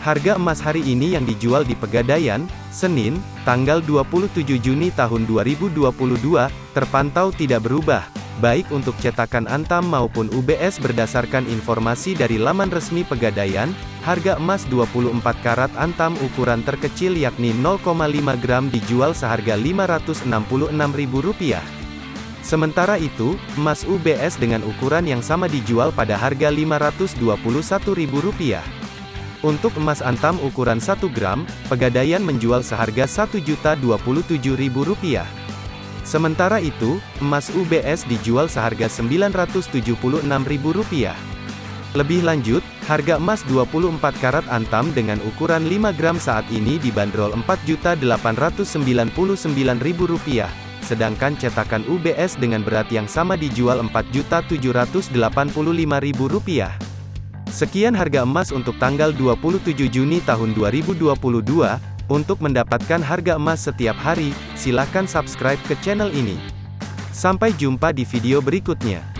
Harga emas hari ini yang dijual di Pegadaian, Senin, tanggal 27 Juni tahun 2022, terpantau tidak berubah, baik untuk cetakan Antam maupun UBS berdasarkan informasi dari laman resmi Pegadaian, harga emas 24 karat Antam ukuran terkecil yakni 0,5 gram dijual seharga Rp566.000. Sementara itu, emas UBS dengan ukuran yang sama dijual pada harga Rp521.000. Untuk emas antam ukuran 1 gram, Pegadaian menjual seharga Rp1.027.000. Sementara itu, emas UBS dijual seharga Rp976.000. Lebih lanjut, harga emas 24 karat antam dengan ukuran 5 gram saat ini dibanderol Rp4.899.000, sedangkan cetakan UBS dengan berat yang sama dijual Rp4.785.000. Sekian harga emas untuk tanggal 27 Juni tahun 2022. Untuk mendapatkan harga emas setiap hari, silakan subscribe ke channel ini. Sampai jumpa di video berikutnya.